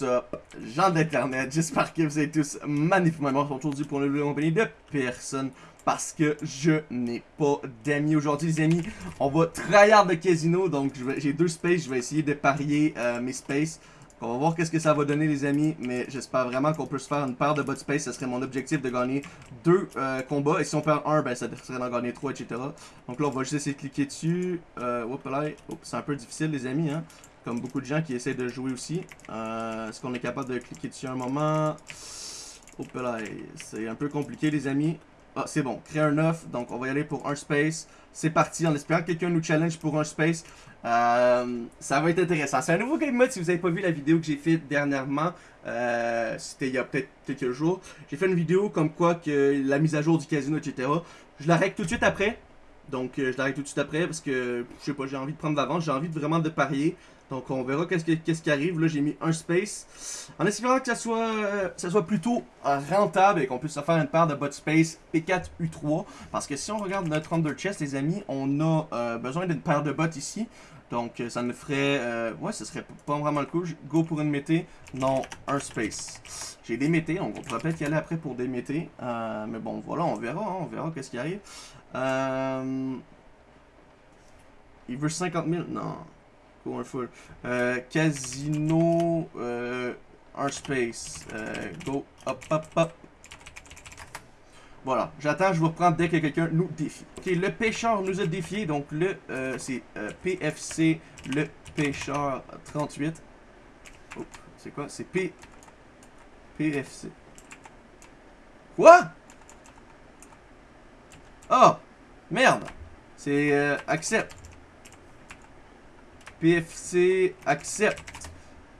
What's gens d'internet, j'espère que vous êtes tous magnifiquement aujourd'hui pour vidéo compagnie de personne parce que je n'ai pas d'amis aujourd'hui les amis. On va tryhard de casino, donc j'ai deux spaces, je vais essayer de parier euh, mes spaces. On va voir qu'est-ce que ça va donner les amis, mais j'espère vraiment qu'on peut se faire une paire de bot space, ça serait mon objectif de gagner deux euh, combats, et si on perd un, ben ça serait d'en gagner trois, etc. Donc là on va juste essayer de cliquer dessus, euh, c'est un peu difficile les amis, hein comme beaucoup de gens qui essaient de jouer aussi. Euh, Est-ce qu'on est capable de cliquer dessus un moment? C'est un peu compliqué les amis. Ah, c'est bon, créer un œuf, donc on va y aller pour un space. C'est parti, en espérant que quelqu'un nous challenge pour un space. Euh, ça va être intéressant. C'est un nouveau game mode si vous n'avez pas vu la vidéo que j'ai faite dernièrement. Euh, C'était il y a peut-être quelques jours. J'ai fait une vidéo comme quoi que la mise à jour du casino, etc. Je la règle tout de suite après. Donc euh, je l'arrête tout de suite après parce que je sais pas, j'ai envie de prendre d'avance, j'ai envie de vraiment de parier. Donc on verra qu'est-ce qui arrive. Là j'ai mis un space. En espérant que ça soit, euh, ça soit plutôt euh, rentable et qu'on puisse se faire une paire de bot space P4 U3. Parce que si on regarde notre Under Chest les amis, on a besoin d'une paire de bots ici. Donc ça nous ferait... ouais, ce serait pas vraiment le coup. Go pour une mété. Non, un space. J'ai des métés, on pourrait peut-être y aller après pour des métés. mais bon, voilà, on verra, hein, on verra qu'est-ce qui arrive. Euh... Il veut 50 000? Non. Un full. Euh, casino. Euh, un space. Euh, go. Hop, hop, hop. Voilà. J'attends, je vous reprends dès que quelqu'un nous défie. Ok, le pêcheur nous a défié. Donc, le. C'est PFC, le pêcheur 38. Oh, c'est quoi? C'est P. PFC. Quoi? Oh! Merde! C'est euh, accepte. PFC accepte.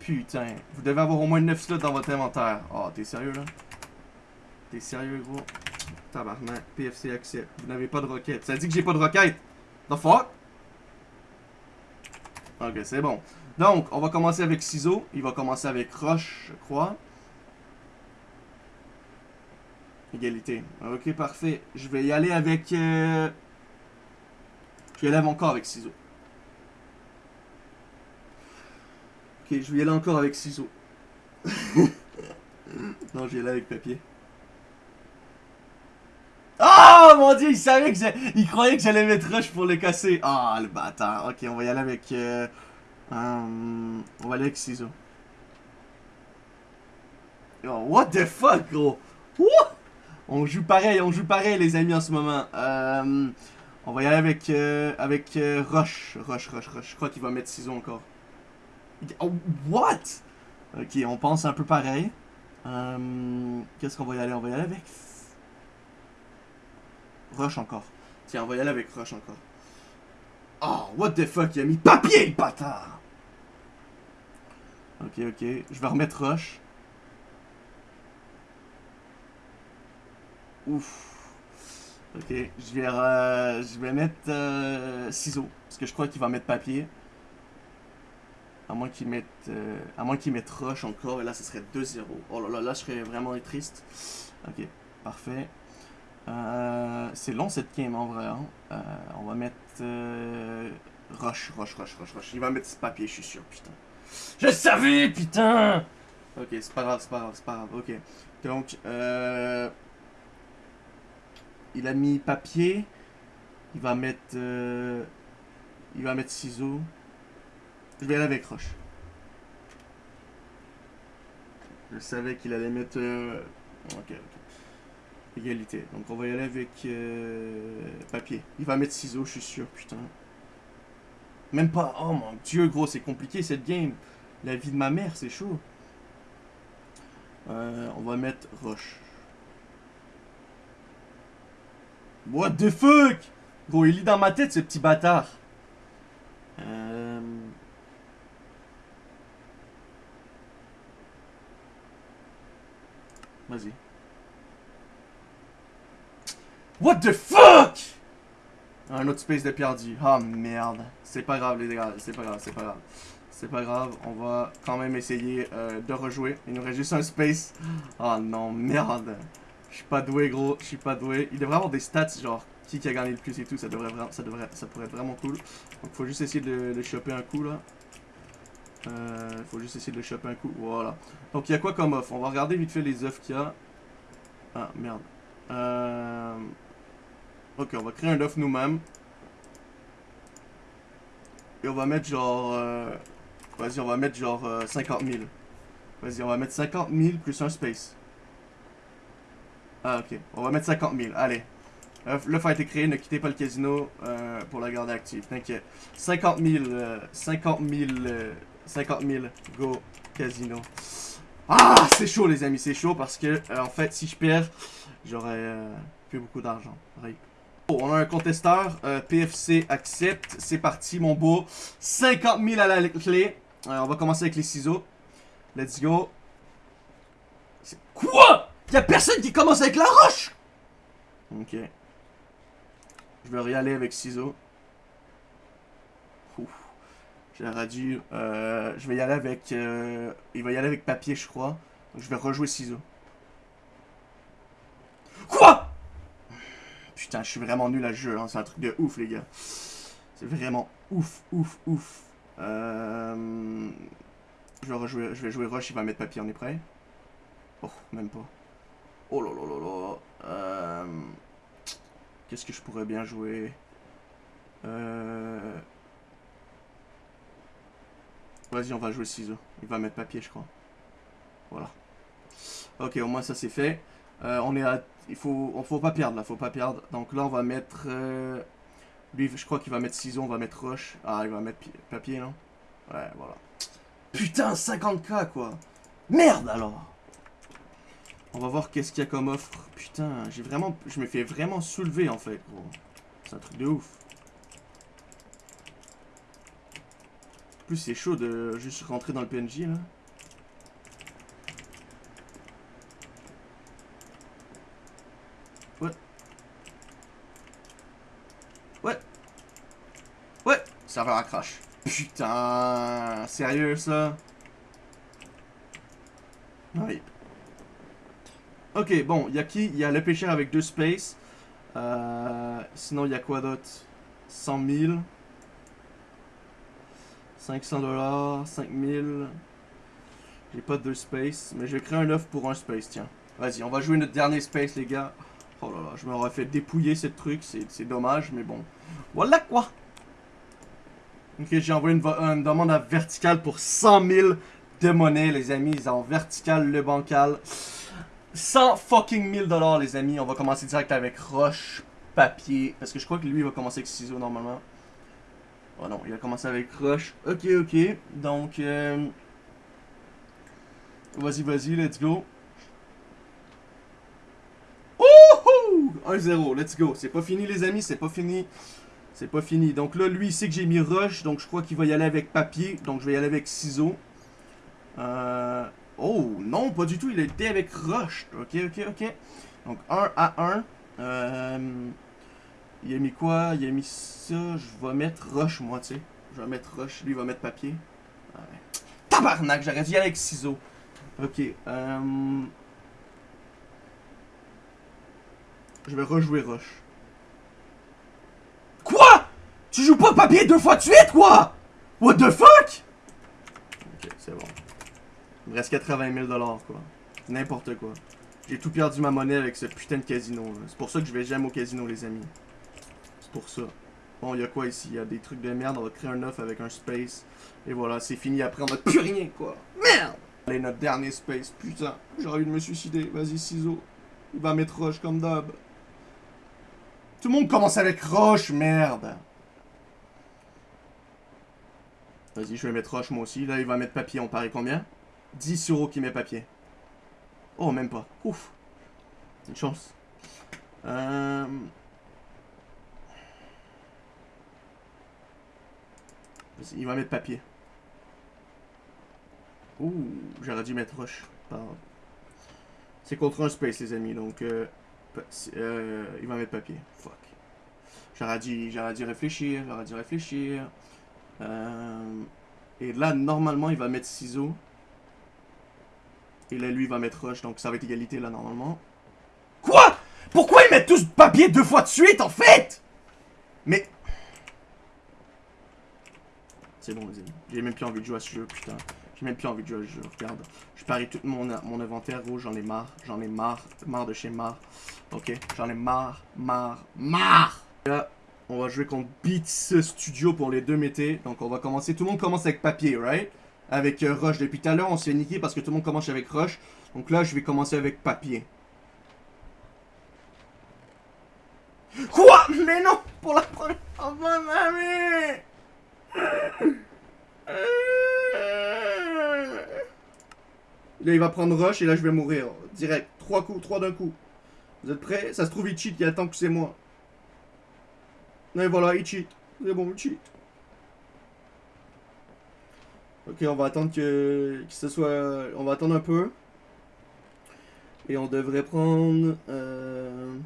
Putain, vous devez avoir au moins 9 slots dans votre inventaire. Oh, t'es sérieux là? T'es sérieux gros? Tabarnak, PFC accepte. Vous n'avez pas de roquette. Ça dit que j'ai pas de roquette. The fuck? Ok, c'est bon. Donc, on va commencer avec ciseaux. Il va commencer avec roche, je crois. Égalité. Ok, parfait. Je vais y aller avec... Euh... Je vais y aller encore avec ciseaux. Ok, je vais y aller encore avec ciseaux. non, je vais y aller avec papier. Oh mon dieu, il savait que Il croyait que j'allais mettre rush pour le casser. Ah, oh, le bâtard. Ok, on va y aller avec... Euh... Um... On va aller avec ciseaux. Oh, what the fuck, gros? What? On joue pareil, on joue pareil les amis en ce moment. Euh, on va y aller avec, euh, avec euh, Rush. Rush, Rush, Rush. Je crois qu'il va mettre ciseaux encore. Oh, what? Ok, on pense un peu pareil. Qu'est-ce qu'on va y aller? On va y aller avec... Rush encore. Tiens, on va y aller avec Rush encore. Oh, what the fuck? Il a mis papier, le bâtard! Ok, ok. Je vais remettre Rush. Ouf. Ok, je vais, euh, je vais mettre euh, ciseaux. Parce que je crois qu'il va mettre papier. À moins qu'il mette, euh, à moins qu'il mette roche encore. Et là, ce serait 2-0. Oh là là, là, je serais vraiment triste. Ok, parfait. c'est long cette game en vrai. Hein. on va mettre roche, roche, roche, roche, roche. Il va mettre ce papier, je suis sûr, putain. Je savais, putain! Ok, c'est pas grave, c'est pas grave, c'est pas grave. Ok. Donc, euh... Il a mis papier. Il va mettre... Euh, il va mettre ciseaux. Je vais aller avec roche. Je savais qu'il allait mettre... Euh, ok, ok. Égalité. Donc on va y aller avec euh, papier. Il va mettre ciseaux, je suis sûr, putain. Même pas... Oh mon dieu, gros, c'est compliqué cette game. La vie de ma mère, c'est chaud. on va mettre roche. What the fuck? Gros, il lit dans ma tête, ce petit bâtard. Euh... Vas-y. What the fuck? Un autre space de perdu. Oh merde. C'est pas grave les gars, c'est pas grave, c'est pas grave. C'est pas grave, on va quand même essayer euh, de rejouer. Il nous reste juste un space. Oh non, merde. Je suis pas doué, gros. Je suis pas doué. Il devrait avoir des stats, genre, qui, qui a gagné le plus et tout. Ça devrait, ça devrait, ça pourrait être vraiment cool. Donc, faut juste essayer de, de choper un coup, là. Euh, faut juste essayer de le choper un coup. Voilà. Donc, il y a quoi comme offre? On va regarder vite fait les offres qu'il y a. Ah, merde. Euh... Ok, on va créer un offre nous-mêmes. Et on va mettre genre... Euh... Vas-y, on va mettre genre 50 000. Vas-y, on va mettre 50 000 plus un space. Ah, ok. On va mettre 50 000. Allez. L'offre a été créée, ne quittez pas le casino euh, pour la garder active. T'inquiète. 50 000, 50 000, 50 000, go casino. Ah, c'est chaud les amis, c'est chaud parce que, euh, en fait, si je perds, j'aurais euh, plus beaucoup d'argent. Oh, on a un contesteur, PFC accepte, c'est parti mon beau. 50 000 à la clé. on va commencer avec les ciseaux. Let's go. Quoi? Y'a personne qui commence avec la roche Ok. Je vais y aller avec ciseaux. J'aurais dû... Euh, je vais y aller avec... Euh, il va y aller avec papier, je crois. Donc je vais rejouer ciseaux. Quoi? Putain, je suis vraiment nul à ce jeu. Hein. C'est un truc de ouf, les gars. C'est vraiment ouf, ouf, ouf. Euh... Je vais, rejouer, je vais jouer rush, il va mettre papier, on est prêt? Oh, même pas. Oh là là là là. Euh... Qu'est-ce que je pourrais bien jouer? Euh... Vas-y, on va jouer ciseaux. Il va mettre papier, je crois. Voilà. Ok, au moins ça c'est fait. Euh, on est à... Il faut... Pas perdre là, faut pas perdre. Donc là, on va mettre... Lui, je crois qu'il va mettre ciseaux, on va mettre roche. Ah, il va mettre papier, non? Ouais, voilà. Putain, 50k, quoi Merde, alors on va voir qu'est-ce qu'il y a comme offre. Putain, j'ai vraiment... Je me fais vraiment soulever, en fait, gros. C'est un truc de ouf. En plus, c'est chaud de juste rentrer dans le PNJ, là. Ouais. Ouais. Ouais. Va crash. Putain. Sérieux, ça? Oui. Ok, bon, il y a qui? Il y a le pêcheur avec deux spaces. Euh, sinon, il y a quoi d'autre? 100 000. 500 dollars, 5000. J'ai pas deux spaces, mais je vais créer un offre pour un space, tiens. Vas-y, on va jouer notre dernier space, les gars. Oh là là, je m'aurais fait dépouiller ce truc, c'est dommage, mais bon. Voilà quoi Ok, j'ai envoyé une, demande à vertical pour 100 000 de monnaie, les amis. En vertical, le bancal. 100 fucking 1000 dollars, les amis. On va commencer direct avec roche, papier. Parce que je crois que lui, va commencer avec ciseaux, normalement. Oh non, il va commencer avec roche. Ok, ok. Donc, euh... Vas-y, vas-y, let's go. Wouhou 1-0, let's go. C'est pas fini, les amis, c'est pas fini. C'est pas fini. Donc là, lui, il sait que j'ai mis roche. Donc, je crois qu'il va y aller avec papier. Donc, je vais y aller avec ciseaux. Euh... Oh, non, pas du tout. Il a été avec Rush. Ok, ok, ok. Donc, 1 à 1. Euh, il a mis quoi? Il a mis ça. Je vais mettre Rush, moi, tu sais. Je vais mettre Rush. Lui, il va mettre papier. Tabarnak, j'aurais dû y aller avec ciseaux. Ok. Euh, je vais rejouer Rush. Quoi? Tu joues pas papier deux fois de suite, quoi? What the fuck? Ok, c'est bon. Il me reste 80 000 quoi. N'importe quoi. J'ai tout perdu ma monnaie avec ce putain de casino. C'est pour ça que je vais jamais au casino, les amis. C'est pour ça. Bon, il y a quoi ici? Il y a des trucs de merde. On va créer un œuf avec un space. Et voilà, c'est fini. Après, on a plus rien, quoi. Merde! Allez, notre dernier space. Putain, j'aurais envie de me suicider. Vas-y, ciseaux. Il va mettre roche comme d'hab. Tout le monde commence avec roche, merde. Vas-y, je vais mettre roche moi aussi. Là, il va mettre papier. On parie combien? 10 euros qui met papier. Oh, même pas. Ouf. Une chance. Euh... Il va mettre papier. Ouh, j'aurais dû mettre roche. C'est contre un space, les amis, donc... Euh, euh, il va mettre papier. Fuck. J'aurais dû, dû réfléchir, j'aurais dû réfléchir. Euh, et là, normalement, il va mettre ciseaux. Et là, lui, il va mettre rush, donc ça va être égalité, là, normalement. Quoi? Pourquoi ils mettent tous papier deux fois de suite, en fait? Mais... C'est bon, les amis. J'ai même plus envie de jouer à ce jeu, putain. J'ai même plus envie de jouer à ce jeu, regarde. Je parie tout mon, mon inventaire rouge, j'en ai marre. J'en ai marre. Marre de chez marre. Ok, j'en ai marre, marre, marre Là, on va jouer contre Beats Studio pour les deux métés. Donc on va commencer. Tout le monde commence avec papier, right? Avec euh, Rush. Depuis tout à l'heure, on s'est niqué parce que tout le monde commence avec Rush. Donc là, je vais commencer avec papier. Quoi? Mais non Pour la première fois, mamie Là, il va prendre Rush et là, je vais mourir. Direct. Trois coups, trois d'un coup. Vous êtes prêts? Ça se trouve, il cheat, il attend que c'est moi. Et voilà, il cheat. C'est bon, il cheat. Ok, on va attendre que, que ce soit... On va attendre un peu. Et on devrait prendre... Euh...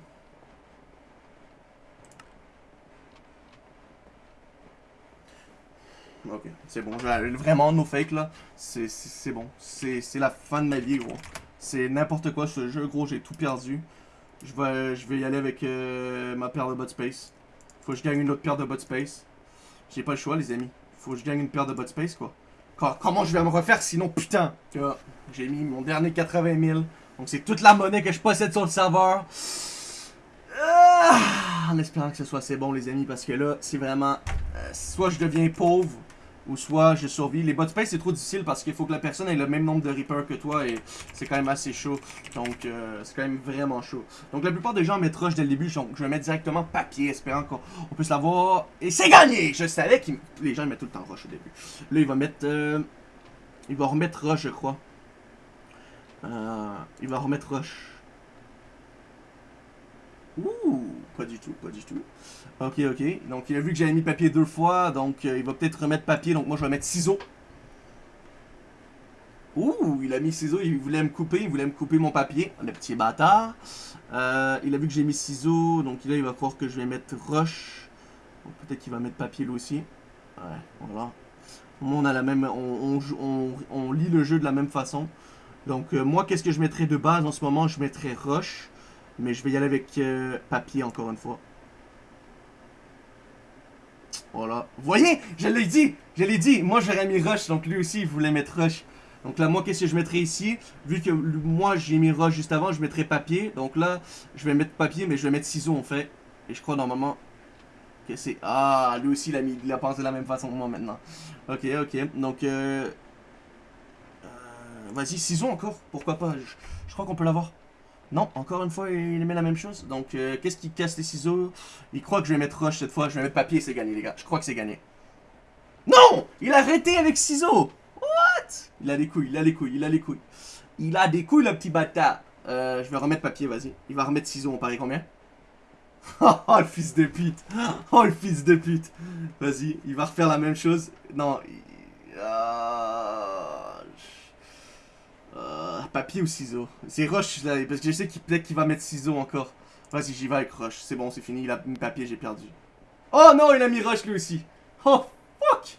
Ok, c'est bon. Vraiment, no fake, là. C'est bon. C'est la fin de ma vie, gros. C'est n'importe quoi, ce jeu, gros. J'ai tout perdu. Je vais, je vais y aller avec euh, ma paire de bot space. Faut que je gagne une autre paire de bot space. J'ai pas le choix, les amis. Faut que je gagne une paire de bot space, quoi. Comment je vais me refaire sinon, putain J'ai mis mon dernier 80 000. Donc c'est toute la monnaie que je possède sur le serveur. Ah, en espérant que ce soit assez bon, les amis, parce que là, c'est vraiment... Euh, soit je deviens pauvre, ou soit je survis. Les bot space c'est trop difficile parce qu'il faut que la personne ait le même nombre de reapers que toi et c'est quand même assez chaud. Donc euh, c'est quand même vraiment chaud. Donc la plupart des gens mettent rush dès le début, donc je vais mettre directement papier, espérant qu'on puisse l'avoir. Et c'est gagné! Je savais que les gens mettent tout le temps rush au début. Là il va mettre... Euh, il va remettre rush je crois. Euh, il va remettre rush. Ouh, pas du tout, pas du tout. Ok, ok. Donc, il a vu que j'avais mis papier deux fois, donc euh, il va peut-être remettre papier, donc moi je vais mettre ciseaux. Ouh, il a mis ciseaux, il voulait me couper, il voulait me couper mon papier, le petit bâtard. Euh, il a vu que j'ai mis ciseaux, donc là il va croire que je vais mettre roche. Peut-être qu'il va mettre papier lui aussi. Ouais, voilà. On a la même, on, lit le jeu de la même façon. Donc euh, moi, qu'est-ce que je mettrais de base en ce moment? Je mettrais roche. Mais je vais y aller avec euh, papier encore une fois. Voilà. Voyez Je l'ai dit Je l'ai dit Moi j'aurais mis Rush, donc lui aussi il voulait mettre Rush. Donc là, moi, qu'est-ce que je mettrais ici? Vu que moi j'ai mis Rush juste avant, je mettrais papier. Donc là, je vais mettre papier, mais je vais mettre ciseaux en fait. Et je crois normalement que c'est... Ah, lui aussi il a, mis, il a pensé la même façon que moi maintenant. Ok, ok. Donc, euh... euh vas-y, ciseaux encore Pourquoi pas? Je crois qu'on peut l'avoir. Non, encore une fois, il met la même chose. Donc, euh, qu'est-ce qui casse les ciseaux? Il croit que je vais mettre rush cette fois. Je vais mettre papier, c'est gagné, les gars. Je crois que c'est gagné. Non Il a arrêté avec ciseaux What? Il a des couilles, il a des couilles, il a des couilles. Il a des couilles, le petit bâtard. Euh, je vais remettre papier, vas-y. Il va remettre ciseaux, on parie combien? Oh, le fils de pute Oh, le fils de pute Vas-y, il va refaire la même chose. Non, papier ou ciseaux? C'est Roche, là, parce que je sais qu'il peut-être qu'il va mettre ciseaux encore. Vas-y, j'y vais avec Roche. C'est bon, c'est fini. Il a mis papier, j'ai perdu. Oh non, il a mis Roche lui aussi. Oh, fuck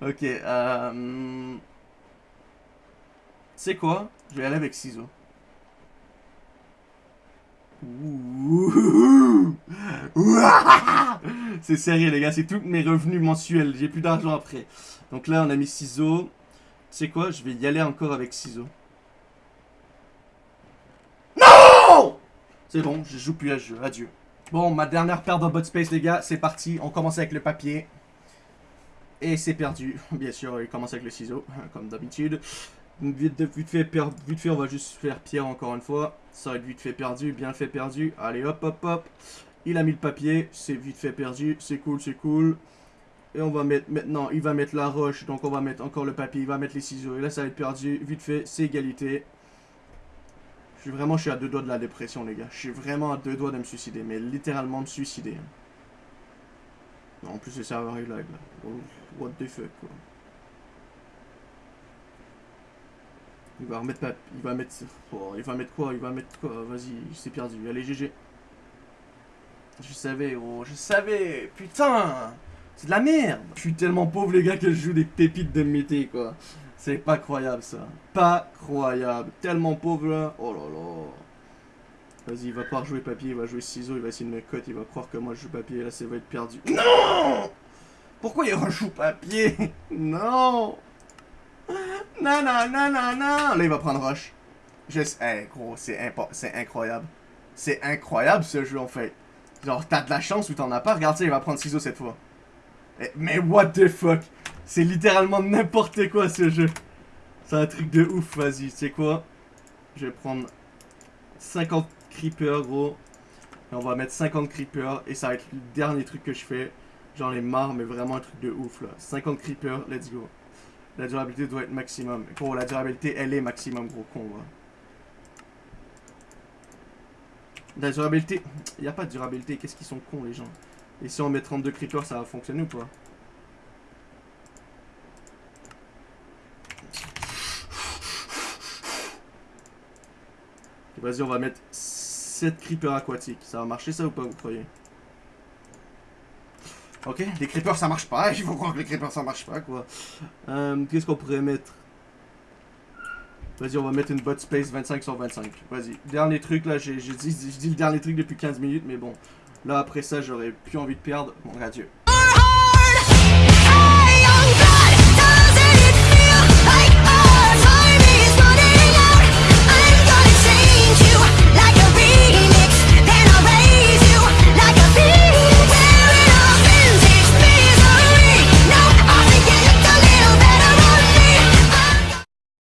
Ok, euh... C'est quoi? Je vais aller avec ciseaux. C'est sérieux les gars, c'est tous mes revenus mensuels, j'ai plus d'argent après. Donc là on a mis ciseaux. C'est quoi Je vais y aller encore avec ciseaux. C'est bon, je joue plus à ce jeu. Adieu. Bon, ma dernière paire de bot space, les gars. C'est parti. On commence avec le papier. Et c'est perdu. Bien sûr, il commence avec le ciseau, comme d'habitude. Vite, vite, fait, vite fait, on va juste faire pierre encore une fois. Ça va être vite fait perdu, bien fait perdu. Allez, hop, hop, hop. Il a mis le papier, c'est vite fait perdu. C'est cool, c'est cool. Et on va mettre, maintenant, il va mettre la roche. Donc on va mettre encore le papier, il va mettre les ciseaux. Et là, ça va être perdu. Vite fait, c'est égalité. Je suis vraiment, je suis à deux doigts de la dépression, les gars. Je suis vraiment à deux doigts de me suicider, mais littéralement me suicider. En plus, le serveur est lag, là. Oh, what the fuck, quoi. Il va remettre Il va mettre... Oh, il va mettre quoi Il va mettre quoi Vas-y, c'est perdu. Allez, GG. Je savais, oh, je savais Putain C'est de la merde Je suis tellement pauvre, les gars, que je joue des pépites de mété, quoi. C'est pas croyable ça. Pas croyable. Tellement pauvre là. Oh là là. Vas-y, il va pas jouer papier, il va jouer ciseaux, il va essayer de me cut, il va croire que moi je joue papier, là ça va être perdu. Non Pourquoi il au papier? Non! Non, non, non, non! Là, il va prendre rush. Sais, gros, c'est incroyable. C'est incroyable ce jeu en fait. Genre, t'as de la chance ou t'en as pas. Regarde ça, il va prendre ciseaux cette fois. Eh, mais what the fuck? C'est littéralement n'importe quoi ce jeu. C'est un truc de ouf, vas-y, sais quoi? Je vais prendre 50 creepers, gros. Et on va mettre 50 creepers. Et ça va être le dernier truc que je fais. J'en ai marre, mais vraiment un truc de ouf, là. 50 creepers, let's go. La durabilité doit être maximum. Gros, la durabilité, elle est maximum, gros con, La durabilité... Il n'y a pas de durabilité. Qu'est-ce qu'ils sont cons, les gens? Et si on met 32 creepers, ça va fonctionner ou pas Vas-y, on va mettre 7 creepers aquatiques. Ça va marcher ça ou pas, vous croyez Ok, les creepers ça marche pas. Il faut croire que les creepers ça marche pas, quoi. Euh, Qu'est-ce qu'on pourrait mettre Vas-y, on va mettre une bot space 25 sur 25. Vas-y. Dernier truc, là, j'ai dit, dit le dernier truc depuis 15 minutes, mais bon. Là, après ça, j'aurais plus envie de perdre. Bon, adieu.